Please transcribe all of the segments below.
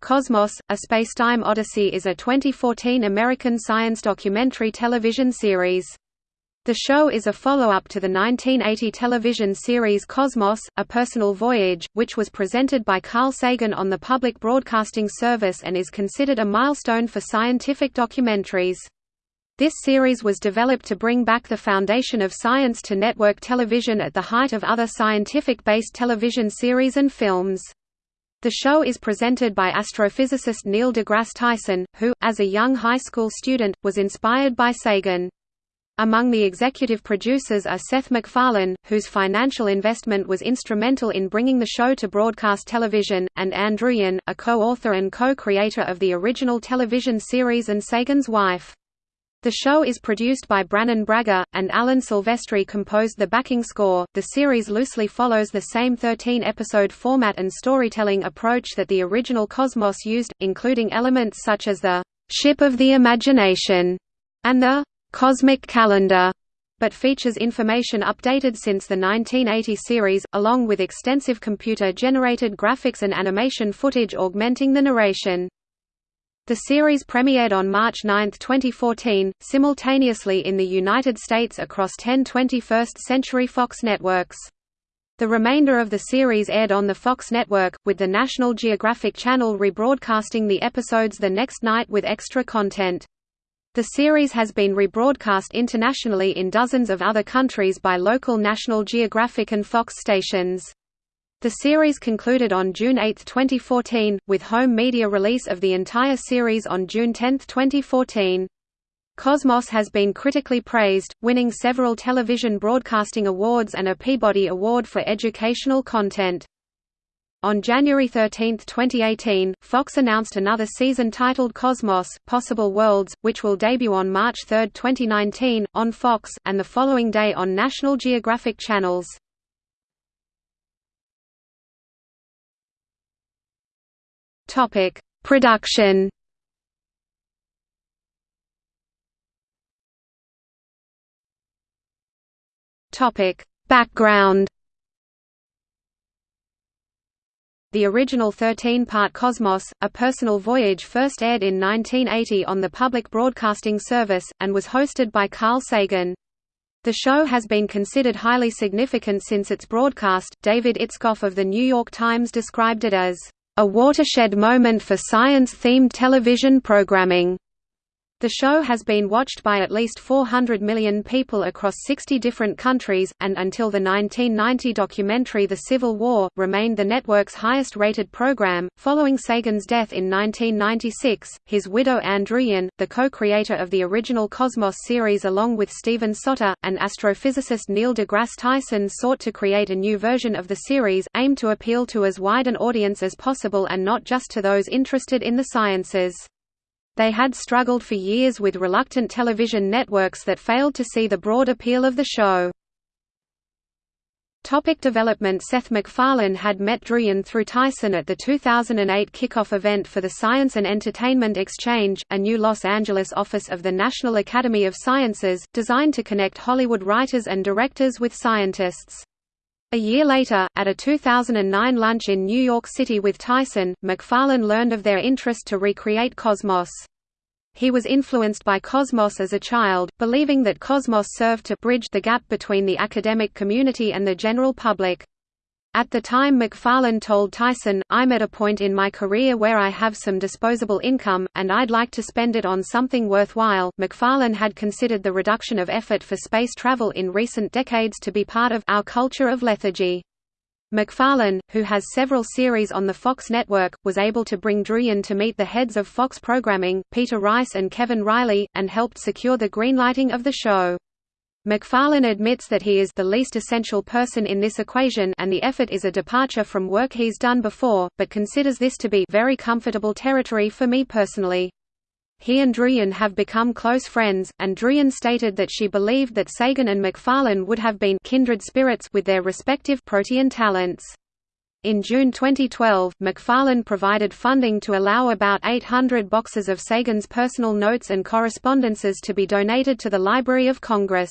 Cosmos, A Spacetime Odyssey is a 2014 American science documentary television series. The show is a follow-up to the 1980 television series Cosmos, A Personal Voyage, which was presented by Carl Sagan on the Public Broadcasting Service and is considered a milestone for scientific documentaries. This series was developed to bring back the foundation of science to network television at the height of other scientific-based television series and films. The show is presented by astrophysicist Neil deGrasse Tyson, who, as a young high school student, was inspired by Sagan. Among the executive producers are Seth MacFarlane, whose financial investment was instrumental in bringing the show to broadcast television, and Ann Druyan, a co-author and co-creator of the original television series and Sagan's wife. The show is produced by Brannon Braga, and Alan Silvestri composed the backing score. The series loosely follows the same 13 episode format and storytelling approach that the original Cosmos used, including elements such as the Ship of the Imagination and the Cosmic Calendar, but features information updated since the 1980 series, along with extensive computer generated graphics and animation footage augmenting the narration. The series premiered on March 9, 2014, simultaneously in the United States across 10 21st Century Fox networks. The remainder of the series aired on the Fox network, with the National Geographic Channel rebroadcasting the episodes the next night with extra content. The series has been rebroadcast internationally in dozens of other countries by local National Geographic and Fox stations. The series concluded on June 8, 2014, with home media release of the entire series on June 10, 2014. Cosmos has been critically praised, winning several television broadcasting awards and a Peabody Award for educational content. On January 13, 2018, Fox announced another season titled Cosmos – Possible Worlds, which will debut on March 3, 2019, on Fox, and the following day on National Geographic channels. Topic: Production. Topic: Background. The original 13-part Cosmos, A Personal Voyage first aired in 1980 on the Public Broadcasting Service, and was hosted by Carl Sagan. The show has been considered highly significant since its broadcast. David Itzkoff of The New York Times described it as a watershed moment for science-themed television programming. The show has been watched by at least 400 million people across 60 different countries, and until the 1990 documentary The Civil War, remained the network's highest-rated program. Following Sagan's death in 1996, his widow Ann Druyan, the co-creator of the original Cosmos series along with Steven Soter, and astrophysicist Neil deGrasse Tyson sought to create a new version of the series, aimed to appeal to as wide an audience as possible and not just to those interested in the sciences. They had struggled for years with reluctant television networks that failed to see the broad appeal of the show. Topic development Seth MacFarlane had met Druyan through Tyson at the 2008 kickoff event for the Science and Entertainment Exchange, a new Los Angeles office of the National Academy of Sciences, designed to connect Hollywood writers and directors with scientists. A year later, at a 2009 lunch in New York City with Tyson, MacFarlane learned of their interest to recreate Cosmos. He was influenced by Cosmos as a child, believing that Cosmos served to bridge the gap between the academic community and the general public. At the time MacFarlane told Tyson, I'm at a point in my career where I have some disposable income, and I'd like to spend it on something worthwhile. MacFarlane had considered the reduction of effort for space travel in recent decades to be part of our culture of lethargy. MacFarlane, who has several series on the Fox network, was able to bring Druyan to meet the heads of Fox programming, Peter Rice and Kevin Reilly, and helped secure the greenlighting of the show. MacFarlane admits that he is the least essential person in this equation and the effort is a departure from work he's done before, but considers this to be very comfortable territory for me personally. He and Druyan have become close friends, and Druyan stated that she believed that Sagan and MacFarlane would have been kindred spirits with their respective protean talents. In June 2012, MacFarlane provided funding to allow about 800 boxes of Sagan's personal notes and correspondences to be donated to the Library of Congress.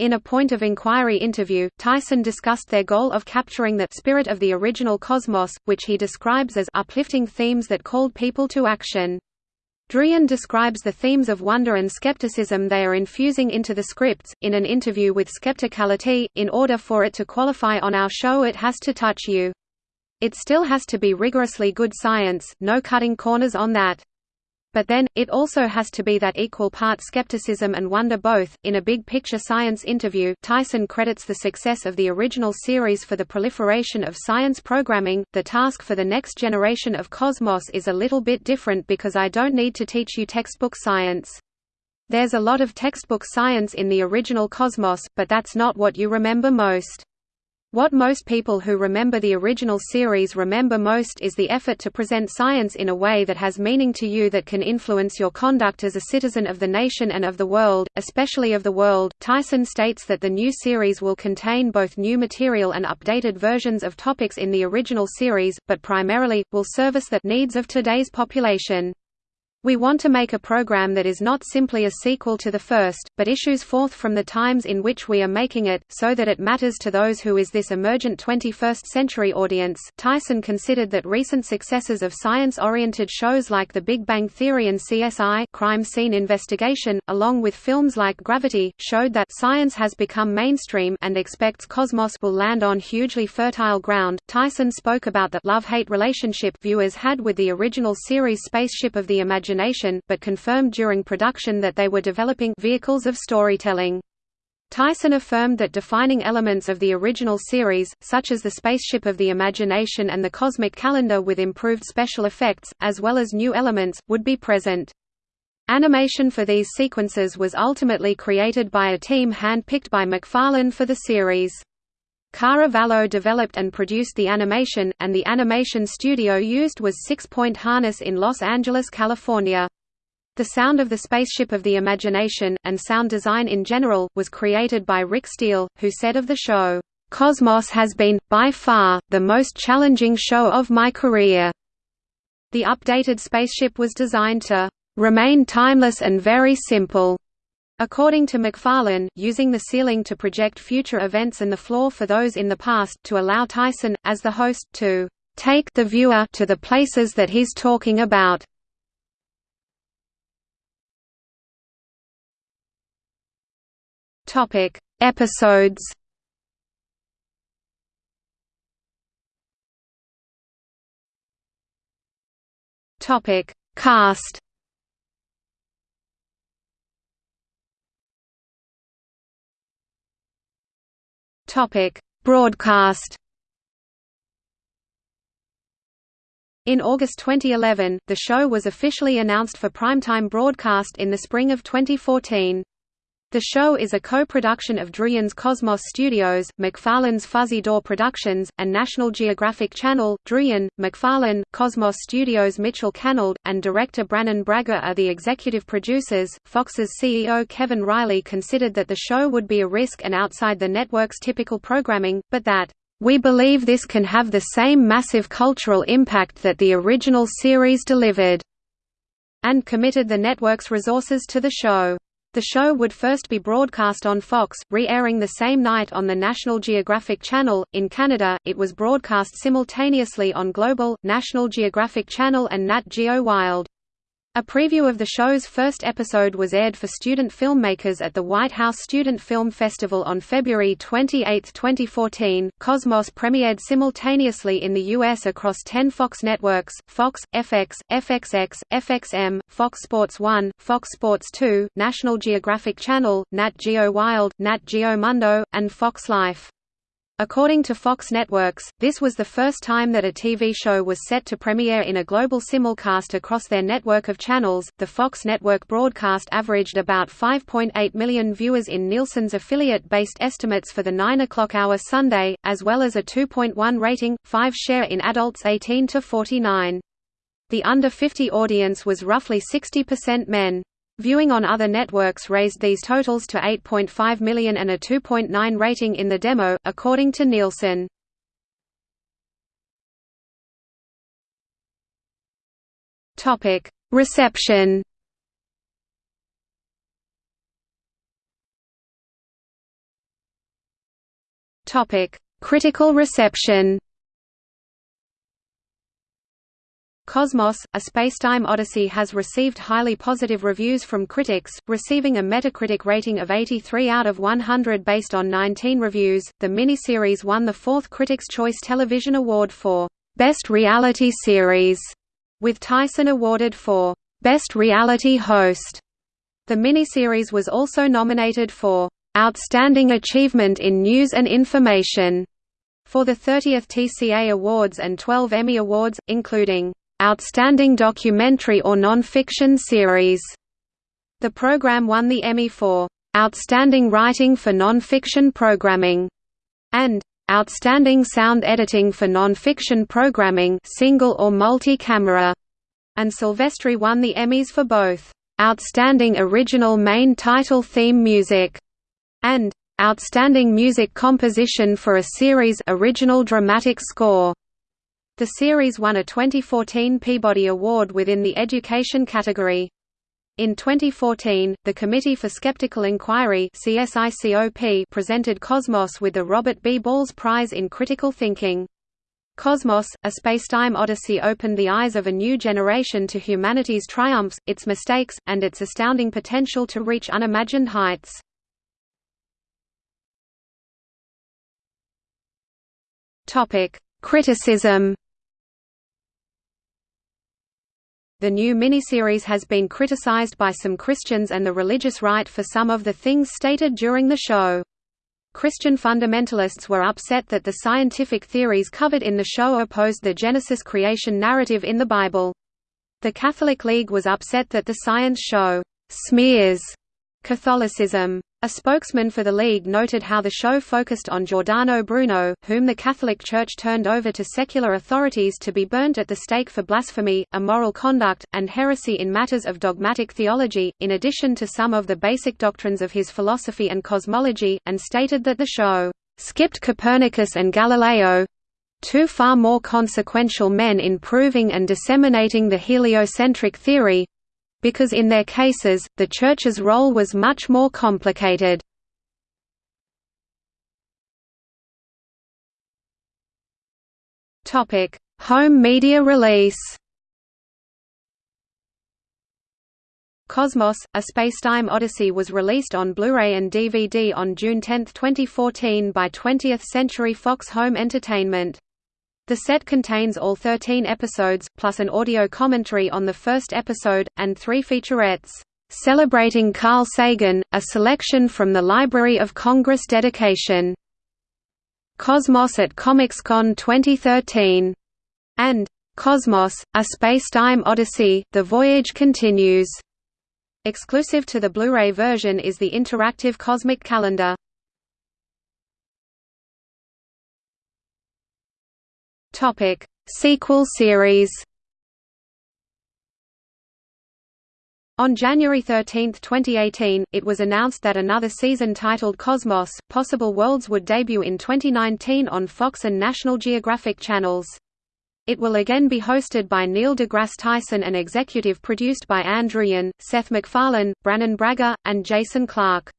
In a Point of Inquiry interview, Tyson discussed their goal of capturing the spirit of the original cosmos, which he describes as uplifting themes that called people to action. Druyan describes the themes of wonder and skepticism they are infusing into the scripts. In an interview with Skepticality, in order for it to qualify on our show, it has to touch you. It still has to be rigorously good science, no cutting corners on that. But then, it also has to be that equal part skepticism and wonder both. In a big picture science interview, Tyson credits the success of the original series for the proliferation of science programming. The task for the next generation of Cosmos is a little bit different because I don't need to teach you textbook science. There's a lot of textbook science in the original Cosmos, but that's not what you remember most. What most people who remember the original series remember most is the effort to present science in a way that has meaning to you that can influence your conduct as a citizen of the nation and of the world, especially of the world. Tyson states that the new series will contain both new material and updated versions of topics in the original series, but primarily, will service the needs of today's population. We want to make a program that is not simply a sequel to the first, but issues forth from the times in which we are making it, so that it matters to those who is this emergent 21st century audience. Tyson considered that recent successes of science-oriented shows like The Big Bang Theory and CSI Crime Scene Investigation, along with films like Gravity, showed that science has become mainstream and expects Cosmos will land on hugely fertile ground. Tyson spoke about the love-hate relationship viewers had with the original series Spaceship of the Imagination imagination, but confirmed during production that they were developing vehicles of storytelling. Tyson affirmed that defining elements of the original series, such as the spaceship of the imagination and the cosmic calendar with improved special effects, as well as new elements, would be present. Animation for these sequences was ultimately created by a team hand-picked by MacFarlane for the series. Kara Vallow developed and produced the animation, and the animation studio used was Six Point Harness in Los Angeles, California. The sound of the Spaceship of the Imagination, and sound design in general, was created by Rick Steele, who said of the show, "...Cosmos has been, by far, the most challenging show of my career." The updated spaceship was designed to "...remain timeless and very simple." According to MacFarlane, using the ceiling to project future events and the floor for those in the past, to allow Tyson, as the host, to take the viewer to the places that he's talking about. Topic: Episodes. Topic: Cast. Broadcast. In August 2011, the show was officially announced for primetime broadcast in the spring of 2014. The show is a co-production of Druyan's Cosmos Studios, MacFarlane's Fuzzy Door Productions, and National Geographic Channel. Druyan, MacFarlane, Cosmos Studios Mitchell Cannold, and director Brannon Braga are the executive producers. Fox's CEO Kevin Reilly considered that the show would be a risk and outside the network's typical programming, but that, "...we believe this can have the same massive cultural impact that the original series delivered," and committed the network's resources to the show. The show would first be broadcast on Fox, re-airing the same night on the National Geographic Channel. In Canada, it was broadcast simultaneously on Global, National Geographic Channel and Nat Geo Wild. A preview of the show's first episode was aired for student filmmakers at the White House Student Film Festival on February 28, 2014. Cosmos premiered simultaneously in the U.S. across 10 Fox networks Fox, FX, FXX, FXM, Fox Sports 1, Fox Sports 2, National Geographic Channel, Nat Geo Wild, Nat Geo Mundo, and Fox Life. According to Fox Networks, this was the first time that a TV show was set to premiere in a global simulcast across their network of channels. The Fox network broadcast averaged about 5.8 million viewers in Nielsen's affiliate based estimates for the 9 o'clock hour Sunday, as well as a 2.1 rating, 5 share in adults 18 to 49. The under 50 audience was roughly 60% men. Viewing on other networks raised these totals to 8.5 million and a 2.9 rating in the demo, according to Nielsen. Topic Reception Topic Critical reception Cosmos, A Spacetime Odyssey has received highly positive reviews from critics, receiving a Metacritic rating of 83 out of 100 based on 19 reviews. The miniseries won the fourth Critics' Choice Television Award for Best Reality Series, with Tyson awarded for Best Reality Host. The miniseries was also nominated for Outstanding Achievement in News and Information for the 30th TCA Awards and 12 Emmy Awards, including Outstanding Documentary or Non-Fiction Series. The program won the Emmy for Outstanding Writing for Non-Fiction Programming and Outstanding Sound Editing for Non-Fiction Programming single or multi-camera, and Silvestri won the Emmys for both Outstanding Original Main Title Theme Music and Outstanding Music Composition for a Series Original Dramatic Score. The series won a 2014 Peabody Award within the education category. In 2014, the Committee for Skeptical Inquiry presented Cosmos with the Robert B. Balles Prize in Critical Thinking. Cosmos, A Spacetime Odyssey opened the eyes of a new generation to humanity's triumphs, its mistakes, and its astounding potential to reach unimagined heights. Criticism The new miniseries has been criticized by some Christians and the religious right for some of the things stated during the show. Christian fundamentalists were upset that the scientific theories covered in the show opposed the Genesis creation narrative in the Bible. The Catholic League was upset that the science show smears Catholicism. A spokesman for the League noted how the show focused on Giordano Bruno, whom the Catholic Church turned over to secular authorities to be burnt at the stake for blasphemy, immoral conduct, and heresy in matters of dogmatic theology, in addition to some of the basic doctrines of his philosophy and cosmology, and stated that the show skipped Copernicus and Galileo two far more consequential men in proving and disseminating the heliocentric theory because in their cases, the Church's role was much more complicated. Home media release Cosmos, A Spacetime Odyssey was released on Blu-ray and DVD on June 10, 2014 by 20th Century Fox Home Entertainment. The set contains all 13 episodes, plus an audio commentary on the first episode, and three featurettes, "'Celebrating Carl Sagan, a selection from the Library of Congress dedication", "'Cosmos at ComicsCon 2013", and "'Cosmos, A Spacetime Odyssey, The Voyage Continues". Exclusive to the Blu-ray version is the interactive Cosmic Calendar. Topic: Sequel series. On January 13, 2018, it was announced that another season titled Cosmos: Possible Worlds would debut in 2019 on Fox and National Geographic channels. It will again be hosted by Neil deGrasse Tyson and executive produced by Ann Druyan, Seth MacFarlane, Brannon Braga, and Jason Clarke.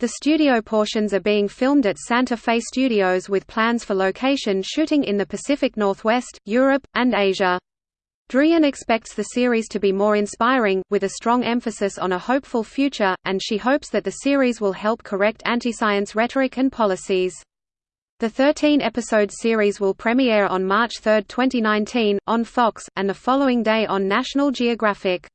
The studio portions are being filmed at Santa Fe Studios with plans for location shooting in the Pacific Northwest, Europe, and Asia. Druyan expects the series to be more inspiring, with a strong emphasis on a hopeful future, and she hopes that the series will help correct anti-science rhetoric and policies. The 13-episode series will premiere on March 3, 2019, on Fox, and the following day on National Geographic.